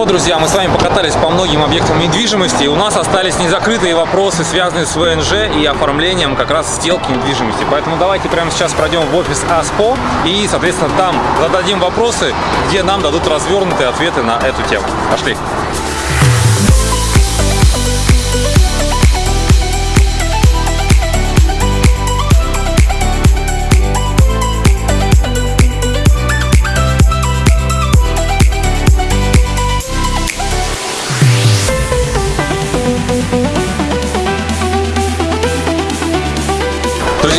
вот, друзья, мы с вами покатались по многим объектам недвижимости, и у нас остались незакрытые вопросы, связанные с ВНЖ и оформлением как раз сделки недвижимости. Поэтому давайте прямо сейчас пройдем в офис АСПО и, соответственно, там зададим вопросы, где нам дадут развернутые ответы на эту тему. Пошли!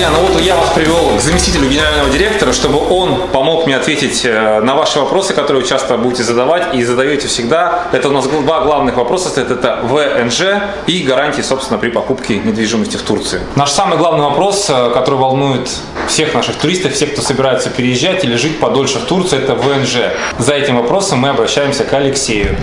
Друзья, ну вот я вас привел к заместителю генерального директора, чтобы он помог мне ответить э, на ваши вопросы, которые вы часто будете задавать и задаете всегда. Это у нас два главных вопроса, это, это ВНЖ и гарантии, собственно, при покупке недвижимости в Турции. Наш самый главный вопрос, э, который волнует всех наших туристов, всех, кто собирается переезжать или жить подольше в Турции, это ВНЖ. За этим вопросом мы обращаемся к Алексею.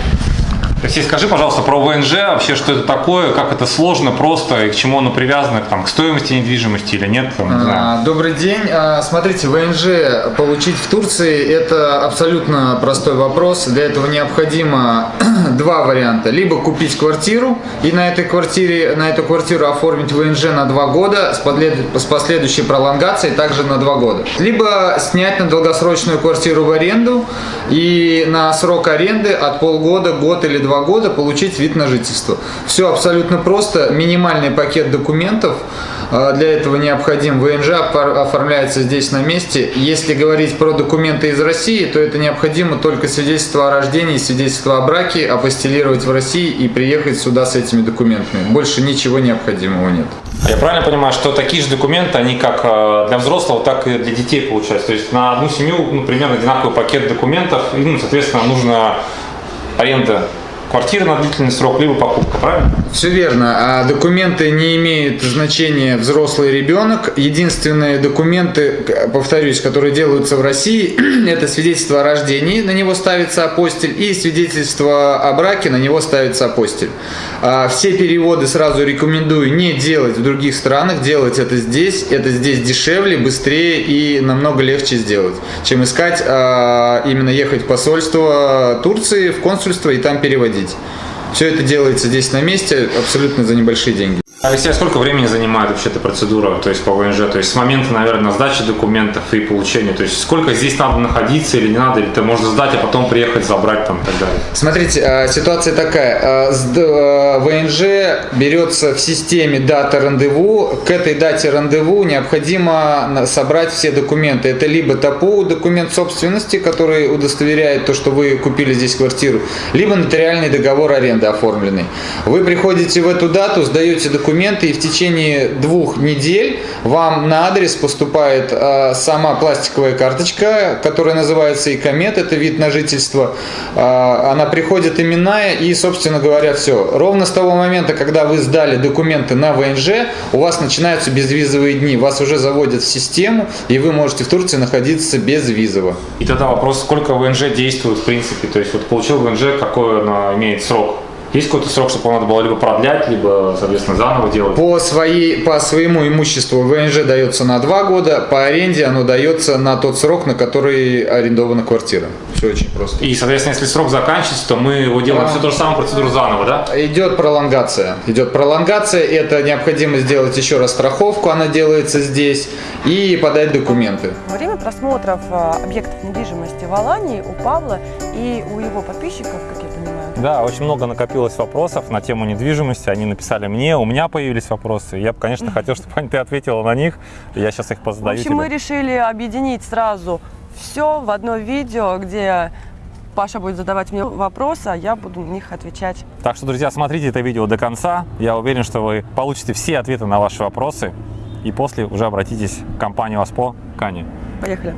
Алексей, скажи, пожалуйста, про ВНЖ, вообще, что это такое, как это сложно, просто, и к чему оно привязано, там, к стоимости недвижимости или нет? Там, не знаю. А, Добрый день. А, Смотрите, ВНЖ получить в Турции – это абсолютно простой вопрос. Для этого необходимо два варианта. Либо купить квартиру и на этой квартире, на эту квартиру оформить ВНЖ на два года с последующей пролонгацией также на два года. Либо снять на долгосрочную квартиру в аренду и на срок аренды от полгода, год или два года получить вид на жительство. Все абсолютно просто. Минимальный пакет документов. А, Для этого необходим ВНЖ, оформляется здесь на месте. Если говорить про документы из России, то это необходимо только свидетельство о рождении, свидетельство о браке, апостелировать в России и приехать сюда с этими документами. Больше ничего необходимого нет. Я правильно понимаю, что такие же документы, они как э, для взрослого, так и для детей получаются? То есть на одну семью ну, примерно одинаковый пакет документов, и, ну, соответственно, нужна аренда квартиры на длительный срок, либо покупка, правильно? Все верно. А документы не имеют значения взрослый ребенок. Единственные документы, повторюсь, которые делаются в России, это свидетельство о рождении, на него ставится апостиль, и свидетельство о браке, на него ставится апостиль. А Все переводы сразу рекомендую не делать в других странах, делать это здесь. Это здесь дешевле, быстрее и намного легче сделать, чем искать а, именно ехать в посольство Турции, в консульство и там переводить. Все это делается здесь на месте, абсолютно за небольшие деньги. Алексей, а сколько времени занимает вообще эта процедура, то есть по ВНЖ? То есть с момента, наверное, сдачи документов и получения. То есть сколько здесь надо находиться или не надо, или ты можно сдать, а потом приехать забрать там и так далее. Смотрите, а, ситуация такая. А, а, ВНЖ берется в системе дата рандеву. К этой дате рандеву необходимо собрать все документы. Это либо ТАПУ, документ собственности, который удостоверяет то, что вы купили здесь квартиру, либо нотариальный договор аренды оформленный. Вы приходите в эту дату, сдаете документы, и в течение двух недель вам на адрес поступает а, сама пластиковая карточка, которая называется ИКОМЕТ, это вид на жительство. А, она приходит именная, и, собственно говоря, все. Ровно с того момента, когда вы сдали документы на ВНЖ, у вас начинаются безвизовые дни. Вас уже заводят в систему, и вы можете в Турции находиться безвизово. И тогда вопрос, сколько ВНЖ действует в принципе? То есть вот получил ВНЖ, какой оно имеет срок? Есть какой-то срок, чтобы надо было либо продлять, либо, соответственно, заново делать? По, своей, по своему имуществу ВНЖ дается на 2 года, по аренде оно дается на тот срок, на который арендована квартира. Все очень просто. И, соответственно, если срок заканчивается, то мы его делаем Да. всю ту же самую процедуру заново, да? Идет пролонгация. Идет пролонгация, это необходимо сделать еще раз страховку, она делается здесь, и подать документы. Во время просмотров э, объектов недвижимости в Алании у Павла и у его подписчиков, как я Да, очень много накопилось вопросов на тему недвижимости. Они написали мне, у меня появились вопросы. Я бы, конечно, хотел, чтобы ты ответила на них. Я сейчас их В позадаю общем, мы тебе. решили объединить сразу все в одно видео, где Паша будет задавать мне вопросы, а я буду на них отвечать. Так что, друзья, смотрите это видео до конца. Я уверен, что вы получите все ответы на ваши вопросы. И после уже обратитесь к компании ВАСПО Кани. Поехали.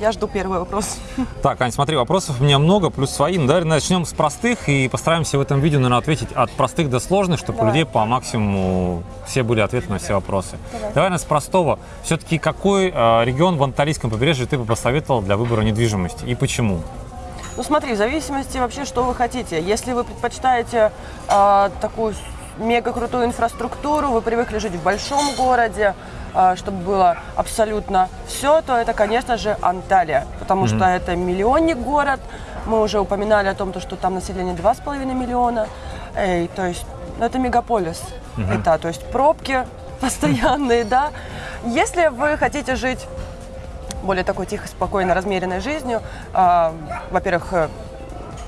Я жду первый вопрос. Так, Ань, смотри, вопросов у меня много, плюс свои. Ну, давай начнем с простых и постараемся в этом видео, наверное, ответить от простых до сложных, чтобы у Давай. людей по максимуму все были ответы на все вопросы. Давай, наверное, с простого. Все-таки какой э, регион в Анталийском побережье ты бы посоветовал для выбора недвижимости и почему? Ну смотри, в зависимости вообще, что вы хотите. Если вы предпочитаете э, такую мега крутую инфраструктуру, вы привыкли жить в большом городе, чтобы было абсолютно все, то это, конечно же, Анталия, потому что это миллионник город. Мы уже упоминали о том, то, что там население 2,5 миллиона. Эй, то есть ну, это мегаполис. Это, то есть пробки постоянные, да. Если вы хотите жить более такой тихой, спокойно, размеренной жизнью, а, во-первых, э,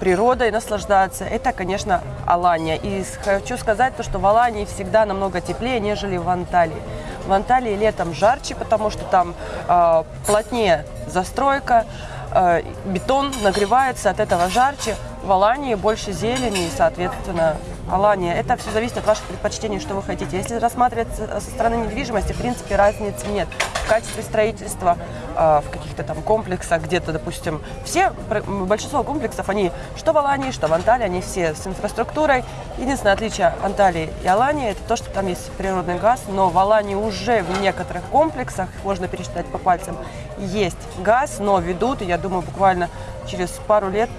природой наслаждаться, это, конечно, Алания. И хочу сказать то, что в Алании всегда намного теплее, нежели в Анталии. В Анталии летом жарче, потому что там а, плотнее застройка, а, бетон нагревается, от этого жарче. В Алании больше зелени и, соответственно, Алания. Это все зависит от ваших предпочтений, что вы хотите. Если рассматривать со стороны недвижимости, в принципе, разницы нет. Качестве строительства, а, в каких-то там комплексах, где-то, допустим, все, большинство комплексов, они что в Алании, что в Анталии, они все с инфраструктурой. Единственное отличие Анталии и Алании, это то, что там есть природный газ, но в Алании уже в некоторых комплексах, можно пересчитать по пальцам, есть газ, но ведут, я думаю, буквально через пару лет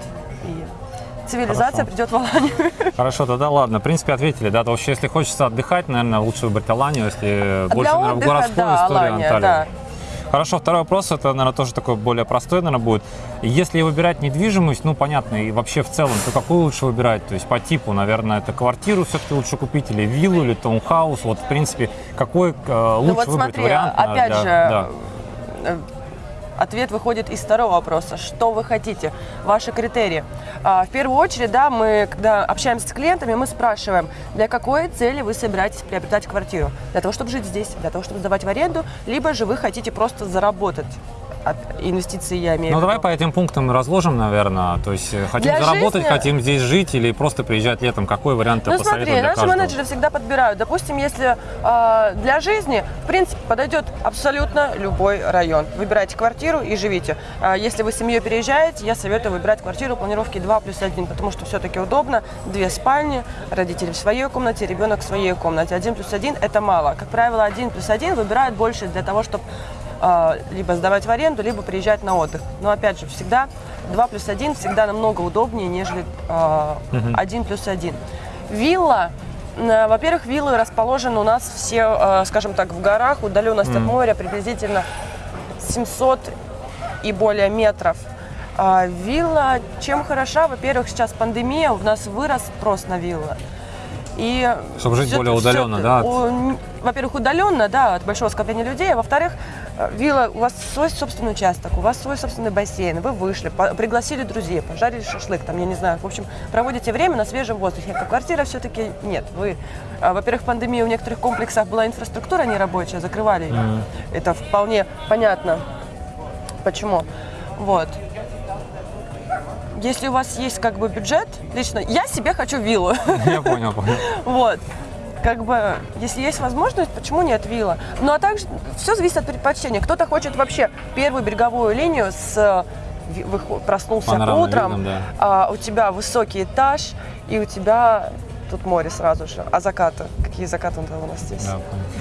и цивилизация Хорошо. придет в Аланию. Хорошо, тогда ладно. В принципе, ответили, да. То вообще, если хочется отдыхать, наверное, лучше выбрать Аланию, если больше, для в отдыха, городскую да, историю Алания, Анталию. да. Хорошо, второй вопрос, это, наверное, тоже такой более простой, наверное, будет. Если выбирать недвижимость, ну, понятно, и вообще в целом, то какую лучше выбирать? То есть по типу, наверное, это квартиру все-таки лучше купить, или виллу, или таунхаус? Вот, в принципе, какой э, лучше Ну вот выбрать смотри, вариант? опять для- же, да. Ответ выходит из второго вопроса. Что вы хотите? Ваши критерии. А, В первую очередь, да, мы, когда общаемся с клиентами, мы спрашиваем, для какой цели вы собираетесь приобретать квартиру? Для того, чтобы жить здесь, для того, чтобы сдавать в аренду, либо же вы хотите просто заработать. От инвестиций я имею Ну, давай по этим пунктам разложим, наверное. То есть э, хотим Для заработать, жизни- хотим здесь жить или просто приезжать летом. Какой вариант ты Ну посоветуешь смотри, для наши каждого? менеджеры всегда подбирают. Допустим, если э, для жизни, в принципе, подойдет абсолютно любой район. Выбирайте квартиру и живите. А если вы с семьей переезжаете, я советую выбирать квартиру планировки 2 плюс 1, потому что все-таки удобно. Две спальни, родители в своей комнате, ребенок в своей комнате. 1 плюс 1 это мало. Как правило, 1 плюс 1 выбирают больше для того, чтобы либо сдавать в аренду, либо приезжать на отдых. Но опять же, всегда 2 плюс 1 всегда намного удобнее, нежели э, 1 плюс 1. Вилла, э, во-первых, виллы расположены у нас все, э, скажем так, в горах, удаленность от моря приблизительно 700 и более метров. А вилла чем хороша? Во-первых, сейчас пандемия, у нас вырос спрос на виллы. И Чтобы жить более удаленно, всё- да, от- у- Во-первых, удаленно, да, от большого скопления людей. А во-вторых, э, вилла, у вас свой собственный участок, у вас свой собственный бассейн, вы вышли, по- пригласили друзей, пожарили шашлык, там, я не знаю, в общем, проводите время на свежем воздухе. А квартира все-таки нет. Вы, а, во-первых, в пандемии в некоторых комплексах была инфраструктура нерабочая, закрывали ее. Это вполне понятно. Почему? Вот. Если у вас есть как бы бюджет, лично я себе хочу виллу. Я понял, понял. Вот. Как бы, если есть возможность, почему нет вилла? Ну, а также все зависит от предпочтения. Кто-то хочет вообще первую береговую линию с э, проснулся Панорамным утром, видом, да. а у тебя высокий этаж, и у тебя тут море сразу же. А закаты? Какие закаты у нас здесь? Да.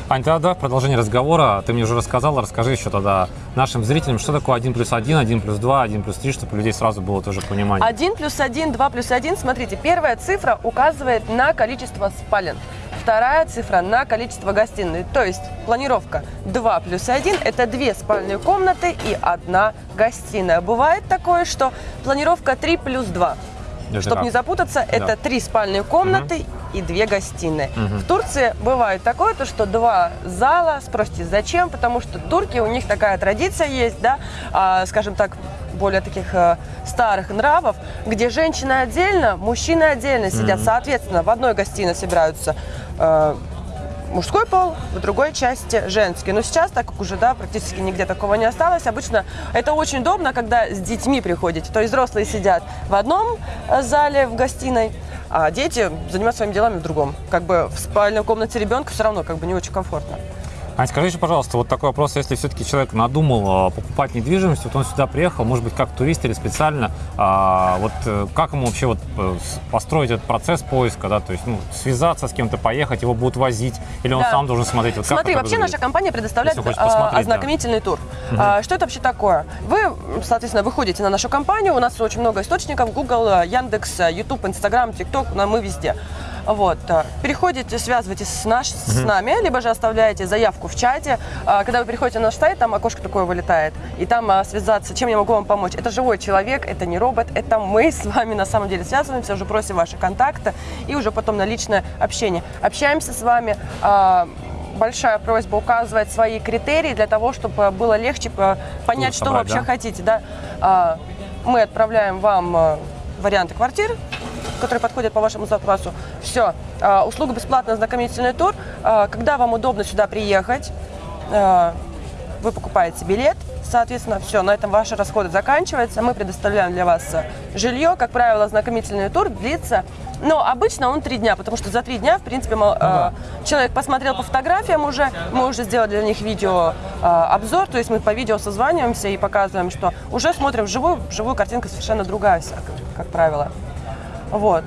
Ань, тогда давай в продолжение разговора. Ты мне уже рассказала, расскажи еще тогда нашим зрителям, что такое 1 плюс 1, 1 плюс 2, 1 плюс 3, чтобы у людей сразу было тоже понимание. 1 плюс 1, 2 плюс 1. Смотрите, первая цифра указывает на количество спален. Вторая цифра на количество гостиной. То есть планировка 2 плюс 1 – это две спальные комнаты и одна гостиная. Бывает такое, что планировка 3 плюс 2. Это Чтобы как? не запутаться, это три спальные комнаты и две гостиные. Мгм. В Турции бывает такое, то, что два зала. Спросите, зачем? Потому что турки, у них такая традиция есть, да, а, скажем так, более таких э, старых нравов, где женщины отдельно, мужчины отдельно сидят. Соответственно, в одной гостиной собираются э, мужской пол, в другой части женский. Но сейчас, так как уже да, практически нигде такого не осталось, обычно это очень удобно, когда с детьми приходите. То есть взрослые сидят в одном э, зале, в гостиной, а дети занимаются своими делами в другом. Как бы в спальной комнате ребенка все равно как бы не очень комфортно. Ань, скажи еще, пожалуйста, вот такой вопрос, если все-таки человек надумал э, покупать недвижимость, вот он сюда приехал, может быть, как турист или специально, а, вот э, как ему вообще вот э, построить этот процесс поиска, да, то есть, ну, связаться с кем-то, поехать, его будут возить, или он Да. сам должен смотреть, вот Смотри, вообще выглядит? наша компания предоставляет а, посмотреть, да. ознакомительный тур. А, Что это вообще такое? Вы, соответственно, выходите на нашу компанию, у нас очень много источников, Google, Яндекс, YouTube, Instagram, TikTok, мы везде. Вот. э, Переходите, связывайтесь с, наш, с нами, либо же оставляете заявку в чате. А, Когда вы приходите на наш сайт, там окошко такое вылетает, и там а, связаться, чем я могу вам помочь. Это живой человек, это не робот, это мы с вами на самом деле связываемся, уже просим ваши контакты и уже потом на личное общение. Общаемся с вами. а, Большая просьба указывать свои критерии для того, чтобы было легче э, понять, что вы собрать, вообще да? хотите. Да? Мы отправляем вам э, варианты квартир, которые подходят по вашему запросу. Все. Услуга бесплатный ознакомительный тур. А, Когда вам удобно сюда приехать, а, вы покупаете билет, соответственно, все, на этом ваши расходы заканчиваются. Мы предоставляем для вас э, жилье. Как правило, ознакомительный тур длится, но обычно он три дня, потому что за три дня, в принципе, мол, э, человек посмотрел по фотографиям уже, мы уже сделали для них видео э, обзор, то есть мы по видео созваниваемся и показываем, что уже смотрим вживую, вживую картинка совершенно другая, как правило. Вот.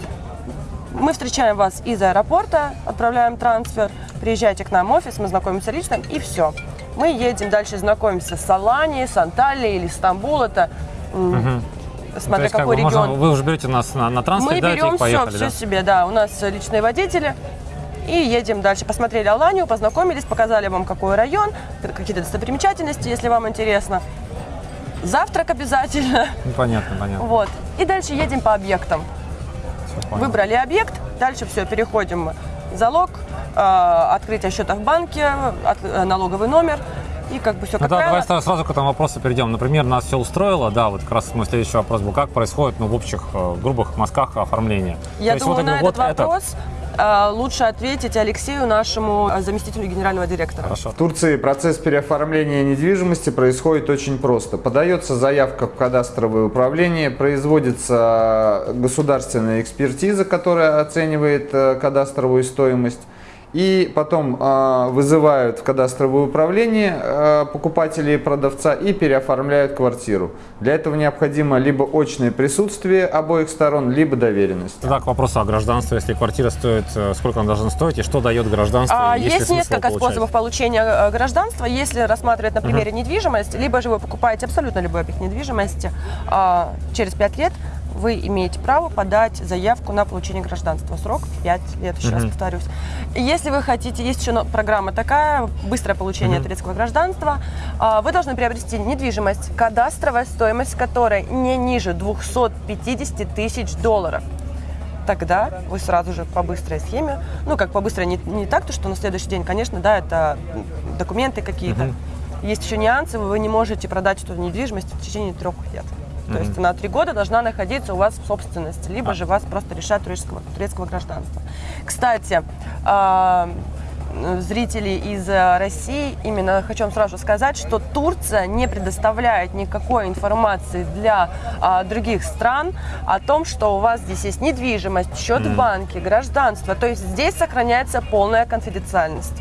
Мы встречаем вас из аэропорта, отправляем трансфер, приезжайте к нам в офис, мы знакомимся лично, и все. Мы едем дальше знакомимся с Аланией, с Анталией или Стамбул. Это То смотря есть, как какой бы, можно- регион. вы уже берете нас на, на трансфер, Мы да, берем все, поехали, все да? себе, да. У нас личные водители. И едем дальше. Посмотрели Аланию, познакомились, показали вам, какой район, какие-то достопримечательности, если вам интересно. Завтрак обязательно. Ну, понятно, понятно. Вот. И дальше едем по объектам. Выбрали объект, дальше все, переходим залог, э, открытие счета в банке, от- э, налоговый номер и как бы все Ну как да, правило. давай сразу, к этому вопросу перейдем. Например, нас все устроило, да, вот как раз мой следующий вопрос был, как происходит, ну, в общих, э, грубых мазках оформление? Я То есть думаю, вот, на вот этот вопрос э, лучше ответить Алексею, нашему э, заместителю генерального директора. Хорошо. В Турции процесс переоформления недвижимости происходит очень просто. Подается заявка в кадастровое управление, производится государственная экспертиза, которая оценивает э, кадастровую стоимость. И потом э, вызывают в кадастровое управление э, покупателей и продавца и переоформляют квартиру. Для этого необходимо либо очное присутствие обоих сторон, либо доверенность. Тогда к вопросу о гражданстве. Если квартира стоит, э, сколько она должна стоить и что дает гражданство? А, есть несколько получать? способов получения э, гражданства. Если рассматривать на примере недвижимость, либо же вы покупаете абсолютно любой объект недвижимости, а, через 5 лет вы имеете право подать заявку на получение гражданства. Срок 5 лет, еще раз повторюсь. Если вы хотите, есть еще но- программа такая, быстрое получение турецкого гражданства, а, вы должны приобрести недвижимость, кадастровая стоимость которой не ниже 250 тысяч долларов тогда вы сразу же по быстрой схеме, ну как по быстрой, не, не так, то что на следующий день, конечно, да, это документы какие-то. Есть еще нюансы, вы не можете продать эту недвижимость в течение трех лет. То есть она три года должна находиться у вас в собственности, либо же вас просто решать турецкого, турецкого гражданства. Кстати, а, зрители из э, России, именно хочу вам сразу сказать, что Турция не предоставляет никакой информации для а, других стран о том, что у вас здесь есть недвижимость, счет в банке, гражданство. То есть здесь сохраняется полная конфиденциальность.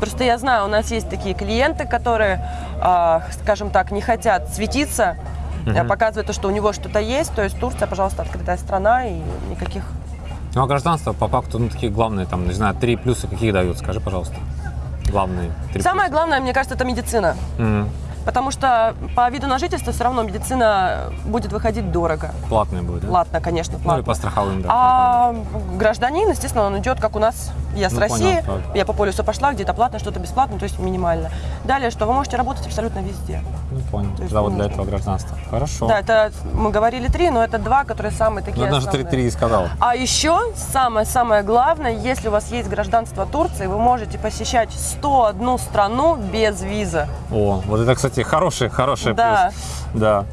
Просто я знаю, у нас есть такие клиенты, которые, а, скажем так, не хотят светиться, а, показывать то, что у него что-то есть. То есть Турция, пожалуйста, открытая страна и никаких Ну, а гражданство по факту, ну, такие главные, там, не знаю, три плюса какие дают, скажи, пожалуйста. Главные три Самое главное, мне кажется, это медицина. плюса. Мгм. Потому что по виду на жительство все равно медицина будет выходить дорого. Платные будут, да? Платно, конечно, Ну, и платно. по страховым, да. А гражданин, естественно, он идет, как у нас. Я с Ну, России, понятно. я по полюсу пошла, где-то платно, что-то бесплатно, то есть минимально. Далее, что вы можете работать абсолютно везде. Понял. Да, вот для этого гражданства. Хорошо. Да, это мы говорили три, но это два, которые самые такие Ну, даже три, основные. три и сказал. А еще самое-самое главное, если у вас есть гражданство Турции, вы можете посещать 101 страну без визы. О, вот это, кстати, хороший, хороший Да. плюс. Да.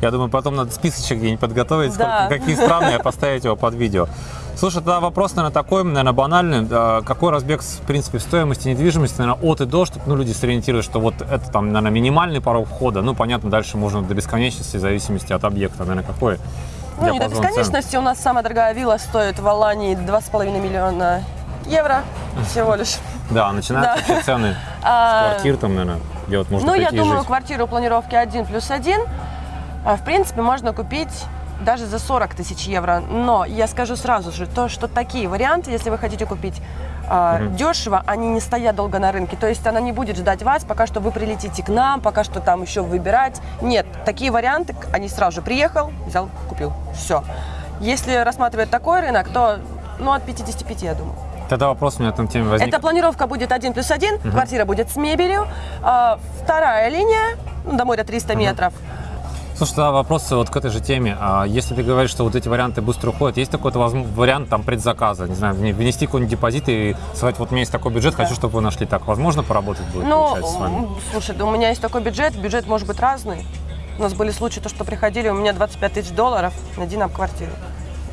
Я думаю, потом надо списочек где-нибудь подготовить, Да. сколько, какие страны, и поставить его под видео. Слушай, тогда вопрос, наверное, такой, наверное, банальный. А Какой разбег, в принципе, в стоимости недвижимости, наверное, от и до, чтобы ну, люди сориентировались, что вот это там, наверное, минимальный порог входа. Ну, понятно, дальше можно до бесконечности, в зависимости от объекта. Наверное, какой Ну, не до диапазон цен? бесконечности. У нас самая дорогая вилла стоит в Алании 2,5 миллиона евро всего лишь. Да, начинаются Да. вообще цены А, с квартир, там, наверное, где вот можно Ну, я думаю, квартиру планировки 1 плюс 1, а, в принципе, можно купить даже за 40 тысяч евро. Но я скажу сразу же, то, что такие варианты, если вы хотите купить а, дешево, они не стоят долго на рынке. То есть она не будет ждать вас, пока что вы прилетите к нам, пока что там еще выбирать. Нет, такие варианты, они сразу же приехал, взял, купил. Все. Если рассматривать такой рынок, то ну, от 55, я думаю. Тогда вопрос у меня этом теме возник. Эта планировка будет один плюс один, квартира будет с мебелью. А, вторая линия, ну, до моря 300 метров. Слушай, тогда вопрос вот к этой же теме. А если ты говоришь, что вот эти варианты быстро уходят, есть такой возм- вариант там предзаказа, не знаю, вне- внести какой-нибудь депозит и сказать, вот у меня есть такой бюджет, хочу, чтобы вы нашли так. Возможно поработать будет, Ну, с вами? слушай, да у меня есть такой бюджет, бюджет может быть разный. У нас были случаи, то, что приходили, у меня 25 тысяч долларов, найди нам квартиру.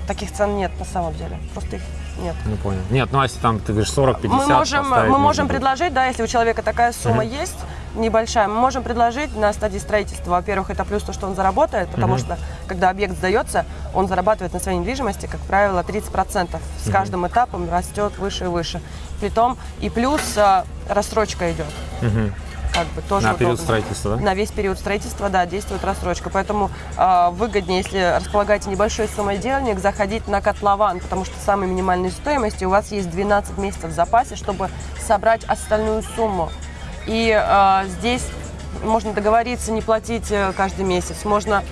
Таких цен нет на самом деле, просто их нет. Не понял. Нет, ну а если там, ты говоришь, 40-50, мы можем, мы можем предложить, да, если у человека такая сумма есть, небольшая, мы можем предложить на стадии строительства. Во-первых, это плюс то, что он заработает, потому что когда объект сдается, он зарабатывает на своей недвижимости, как правило, 30%. С каждым этапом растет выше и выше. Притом и плюс а, рассрочка идет. Мгм. Как бы тоже На период удобно. строительства, да? На весь период строительства, да, действует рассрочка. Поэтому а, выгоднее, если располагаете небольшой суммой денег, заходить на котлован, потому что самой минимальной стоимости у вас есть 12 месяцев в запасе, чтобы собрать остальную сумму. И а, здесь можно договориться не платить э, каждый месяц, можно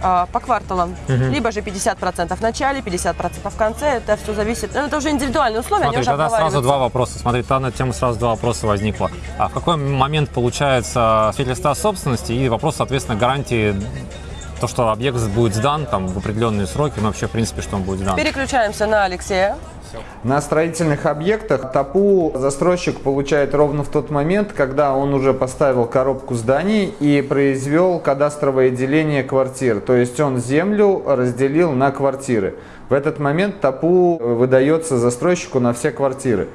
а, по кварталам. Либо же 50% в начале, 50% в конце. Это все зависит. ну, Это уже индивидуальные условия, Смотри, они уже тогда сразу два вопроса. Смотри, там на тему сразу два вопроса возникло. А в какой момент получается свидетельство о собственности и вопрос, соответственно, гарантии то, что объект будет сдан там в определенные сроки, ну вообще, в принципе, что он будет сдан. Переключаемся на Алексея. На строительных объектах ТАПУ застройщик получает ровно в тот момент, когда он уже поставил коробку зданий и произвел кадастровое деление квартир. То есть он землю разделил на квартиры. В этот момент ТАПУ выдается застройщику на все квартиры.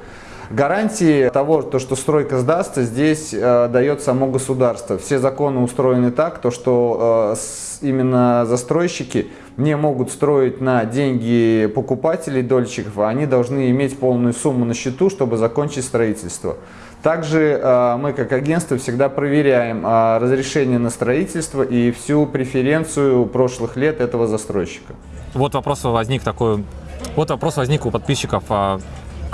Гарантии того, то, что стройка сдастся, здесь э, дает само государство. Все законы устроены так, то, что э, с- именно застройщики не могут строить на деньги покупателей, дольщиков, а они должны иметь полную сумму на счету, чтобы закончить строительство. Также э, мы как агентство всегда проверяем э, разрешение на строительство и всю преференцию прошлых лет этого застройщика. Вот вопрос возник такой, вот вопрос возник у подписчиков. а,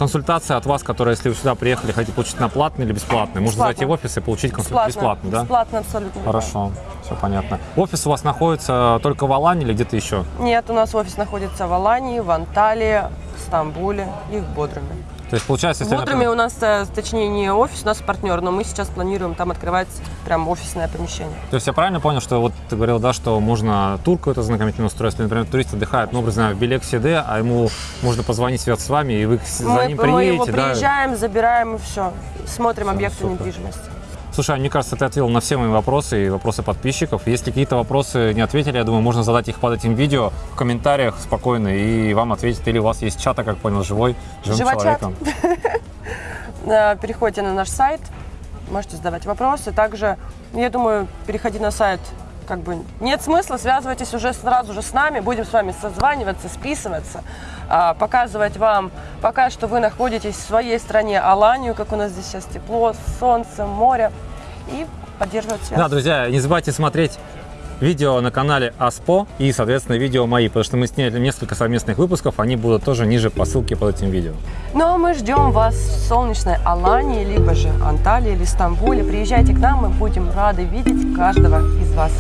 Консультация от вас, которая, если вы сюда приехали, хотите получить на платный или бесплатный? Можно Бесплатно. зайти в офис и получить консультацию бесплатно, да? Бесплатно абсолютно. Хорошо, все понятно. Офис у вас находится только в Алане или где-то еще? Нет, у нас офис находится в Алании, в Анталии, в Стамбуле и в Бодруме. То есть получается, В если, например, у нас, э, точнее, не офис, у нас партнер, но мы сейчас планируем там открывать прям офисное помещение. То есть я правильно понял, что вот ты говорил, да, что можно тур какой-то знакомительный устроить, если, например, турист отдыхает, ну, образно, в Белексе Д, а ему можно позвонить, связаться с вами, и вы за Мы, ним мы его приедете, да? приезжаем, забираем и все. Смотрим Всё, объекты супер. недвижимости. Слушай, а мне кажется, ты ответил на все мои вопросы и вопросы подписчиков. Если какие-то вопросы не ответили, я думаю, можно задать их под этим видео в комментариях спокойно, и вам ответят. Или у вас есть чат, я как понял, живой, живым Живочат. человеком. Э, Переходите на наш сайт, можете задавать вопросы. Также, я думаю, переходи на сайт. Как бы нет смысла, связывайтесь уже сразу же с нами, будем с вами созваниваться, списываться, а, показывать вам пока что вы находитесь в своей стране Аланию, как у нас здесь сейчас тепло, солнце, море, и поддерживать связь. Да, друзья, не забывайте смотреть видео на канале АСПО и, соответственно, видео мои, потому что мы сняли несколько совместных выпусков, они будут тоже ниже по ссылке под этим видео. Ну а мы ждем вас в солнечной Алании, либо же Анталии или Стамбуле. Приезжайте к нам, мы будем рады видеть каждого из вас.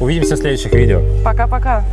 Увидимся в следующих видео. Пока-пока.